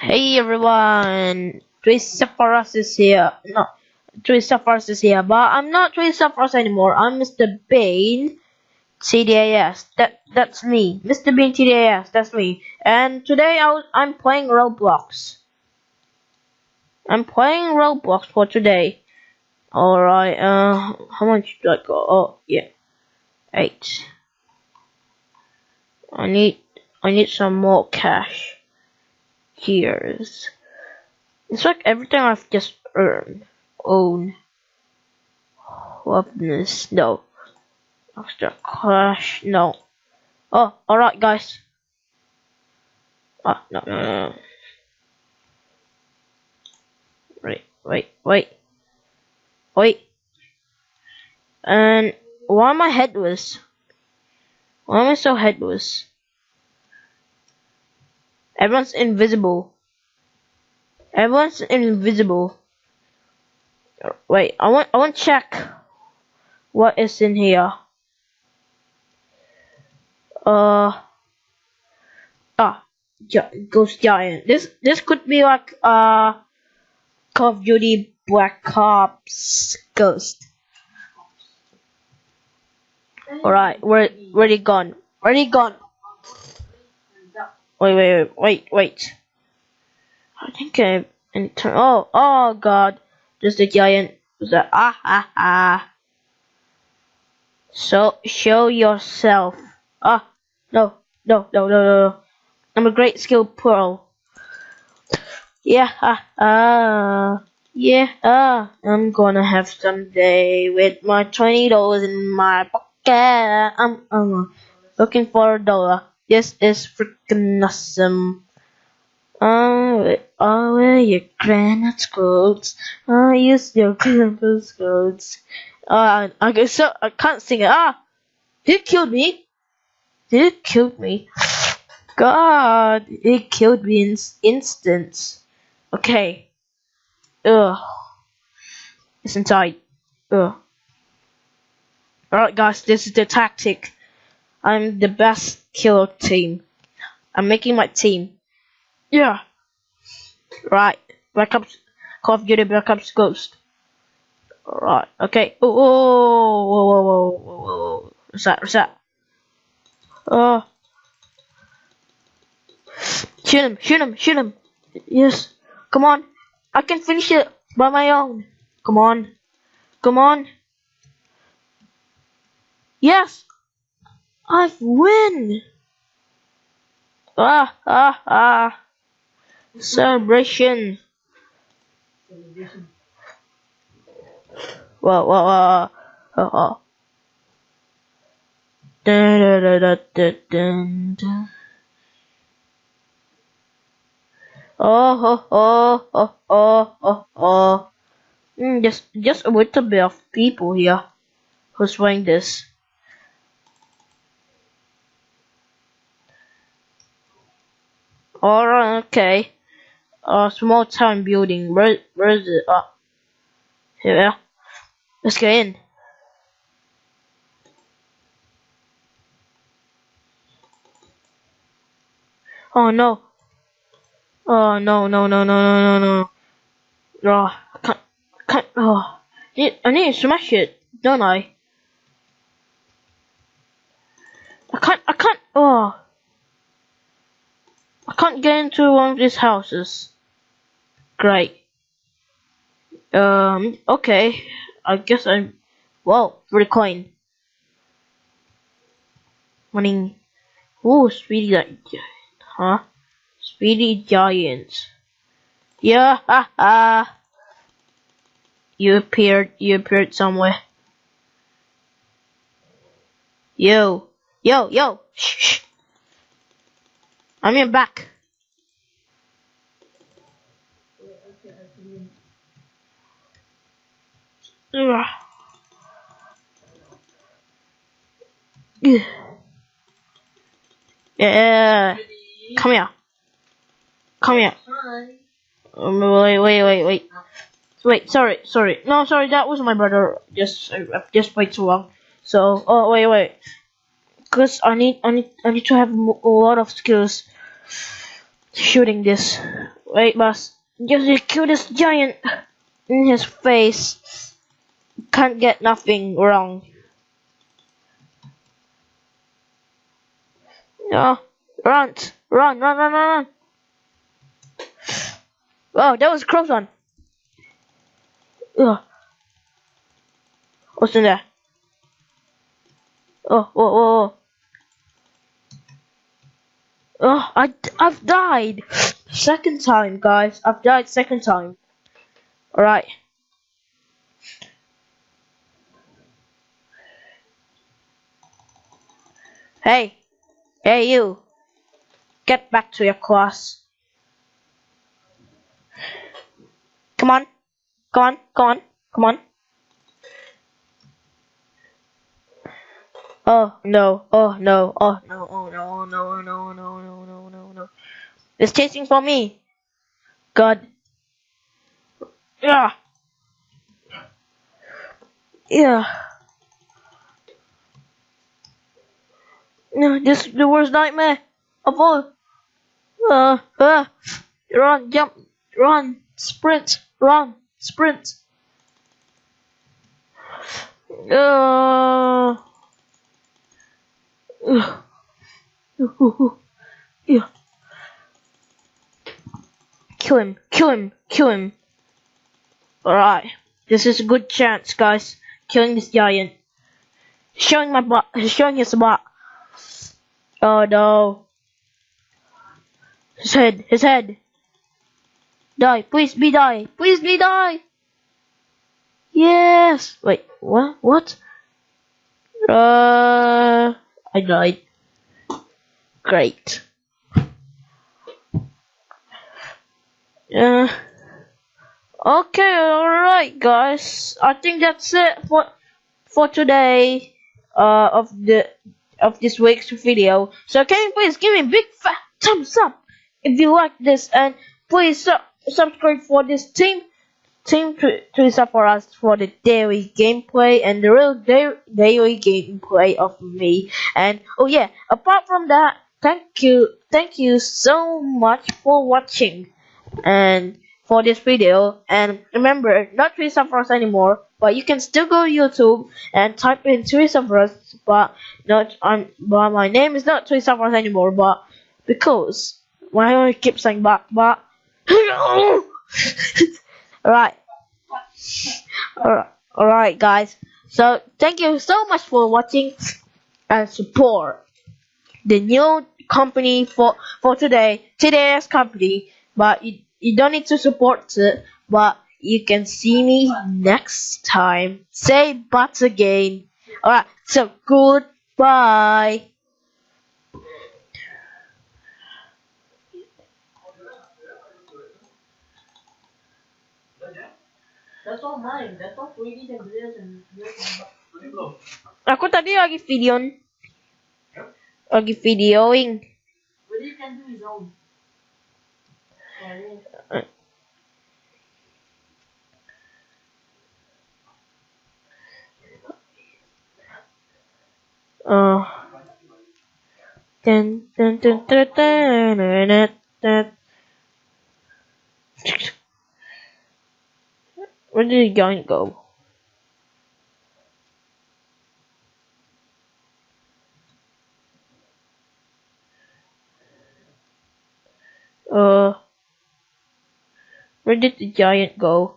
Hey everyone, Triceratops is here. No, Triceratops is here, but I'm not Triceratops anymore. I'm Mr. Bean TDAS. That that's me, Mr. Bean TDAS. That's me. And today I I'm playing Roblox. I'm playing Roblox for today. All right. Uh, how much do I got? Oh yeah, eight. I need I need some more cash years. It's like everything I've just earned, own, weapons, no, extra cash, no. Oh, alright guys. Ah, no, no, no, no. Wait, wait, wait. Wait. And why am I headless? Why am I so headless? Everyone's invisible. Everyone's invisible. Wait, I want I want to check what is in here. Uh ah, Ghost Giant. This this could be like uh Call of Duty Black Ops Ghost. Alright, where where he gone? Where he gone? Wait, wait, wait, wait, I think I enter. Oh, oh God! Just a giant. Was that ah ah ah? So show yourself. Ah, no, no, no, no, no. I'm a great skill pro. Yeah, ah, ah, yeah, ah. I'm gonna have some day with my twenty dollars in my pocket. I'm, I'm looking for a dollar. This is freaking awesome. Oh, oh, wear your granite coats. Oh, use your granite coats. Uh, okay, so I can't sing it. Ah, he killed me. He killed me. God, he killed me in instant. Okay. Ugh. It's inside. Ugh. Alright guys, this is the tactic. I'm the best killer team. I'm making my team. Yeah. Right. Black Ops Call of Duty Black Ops Ghost. Right. Okay. Oh, oh, oh, whoa, whoa, whoa, whoa, whoa, whoa. What's that? What's that? Oh. Shoot him! Shoot him! Shoot him! Yes. Come on. I can finish it by my own. Come on. Come on. Yes. I win! Ah, ah, ah. Celebration. Whoa, whoa, whoa. Oh, oh. Oh, oh, oh, oh, oh, oh, oh. Mm, just, just a little bit of people here who's wearing this. Alright, okay. Uh, small town building. Where, where is it? Ah, here. Let's get in. Oh no. Oh no no no no no no no. Oh, I can't. Can't. Oh, I need to smash it, don't I? I can't. I can't. Oh. I can't get into one of these houses. Great. Um, okay. I guess I'm... Whoa, for the coin. Running. Ooh, Speedy Giant. Huh? Speedy Giants. Yeah, ha ha. You appeared, you appeared somewhere. Yo, yo, yo, shh, shh. I'm in back. Ugh. Yeah. Come here. Come here. Um, wait, wait, wait, wait. Wait, sorry, sorry. No, sorry, that was my brother. Just, I, just wait too long. So, oh, wait, wait because I need I need I need to have a lot of skills shooting this. Wait, boss. Just the cutest giant in his face. Can't get nothing wrong. No. Run. Run, run, run, run, run. Oh, that was a close one. Ugh. What's in there? Oh, oh, oh, oh. Oh, I, I've died. Second time, guys. I've died second time. Alright. Hey. Hey, you. Get back to your class. Come on. Come on. Come on. Come on. Oh no, oh no, oh no, oh no, oh no, oh no, oh no, no, no, no, no. It's chasing for me. God. Yeah. Yeah. No, this is the worst nightmare of all. Uh, uh, run, jump, run, sprint, run, sprint. Uh, uh, yeah. Kill him, kill him, kill him. Alright, this is a good chance, guys. Killing this giant. Showing my butt, showing his butt. Oh no. His head, his head. Die, please be die, please be die. Yes. Wait, what? What? Uh, I died. Great. Uh, okay, alright guys. I think that's it for for today uh of the of this week's video. So can you please give me a big fat thumbs up if you like this and please su subscribe for this team team to support us for the daily gameplay and the real da daily gameplay of me. And oh yeah, apart from that, thank you thank you so much for watching and for this video and remember not Teresa us anymore but you can still go YouTube and type in Teresa Frost but not on but my name is not Teresa Frost anymore but because why do I keep saying but but alright. Alright guys. So thank you so much for watching and support the new company for for today. Today's company. But you, you don't need to support it but you can see me next time. Say but again. Alright so goodbye Aku tadi lagi videon. Lagi videoing. Oh. ten ten ten ten ten ten ten. Where did the giant go? Uh, where did the giant go?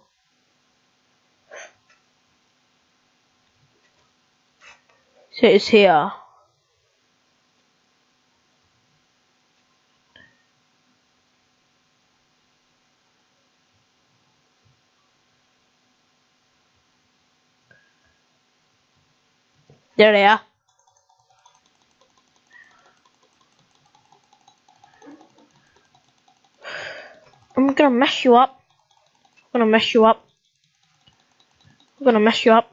So it's here. There they are. I'm gonna mess you up. I'm gonna mess you up. I'm gonna mess you up.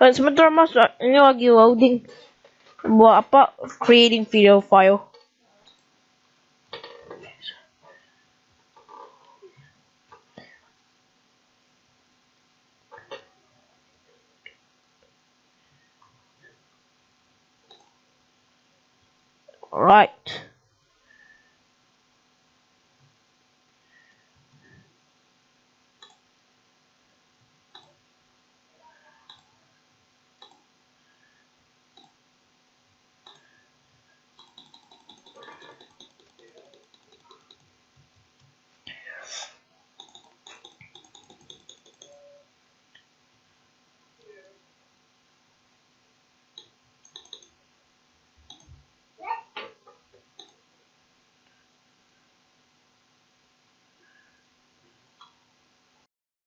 Uh, sebentar mas, ini lagi loading. Buat apa? Creating video file. Right.